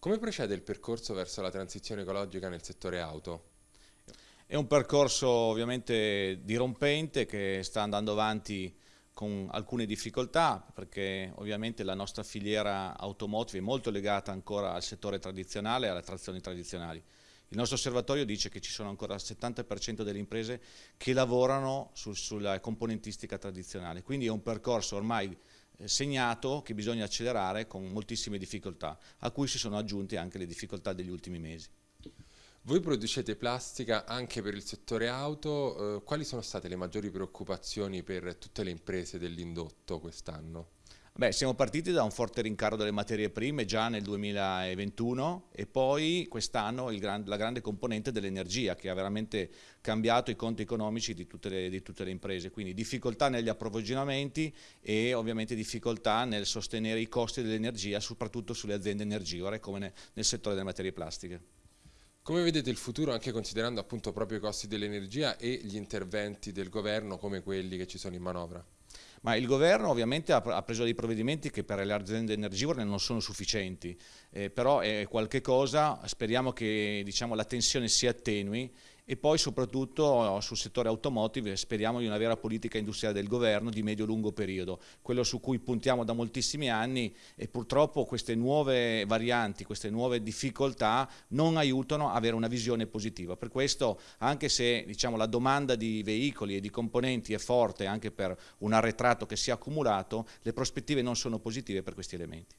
Come procede il percorso verso la transizione ecologica nel settore auto? È un percorso ovviamente dirompente che sta andando avanti con alcune difficoltà perché ovviamente la nostra filiera automotive è molto legata ancora al settore tradizionale e alle trazioni tradizionali. Il nostro osservatorio dice che ci sono ancora il 70% delle imprese che lavorano su, sulla componentistica tradizionale, quindi è un percorso ormai segnato che bisogna accelerare con moltissime difficoltà, a cui si sono aggiunte anche le difficoltà degli ultimi mesi. Voi producete plastica anche per il settore auto, eh, quali sono state le maggiori preoccupazioni per tutte le imprese dell'indotto quest'anno? Beh, siamo partiti da un forte rincaro delle materie prime già nel 2021 e poi quest'anno gran, la grande componente dell'energia che ha veramente cambiato i conti economici di tutte, le, di tutte le imprese, quindi difficoltà negli approvvigionamenti e ovviamente difficoltà nel sostenere i costi dell'energia soprattutto sulle aziende energivore come nel, nel settore delle materie plastiche. Come vedete il futuro anche considerando appunto proprio i costi dell'energia e gli interventi del governo come quelli che ci sono in manovra? Ma il governo ovviamente ha, preso dei provvedimenti che per le aziende energivore non sono sufficienti, eh, però è qualche cosa, speriamo che diciamo, la tensione si attenui e poi soprattutto sul settore automotive speriamo di una vera politica industriale del governo di medio-lungo periodo, quello su cui puntiamo da moltissimi anni e purtroppo queste nuove varianti, queste nuove difficoltà non aiutano a avere una visione positiva. Per questo anche se diciamo, la domanda di veicoli e di componenti è forte anche per un arretrato che si è accumulato, le prospettive non sono positive per questi elementi.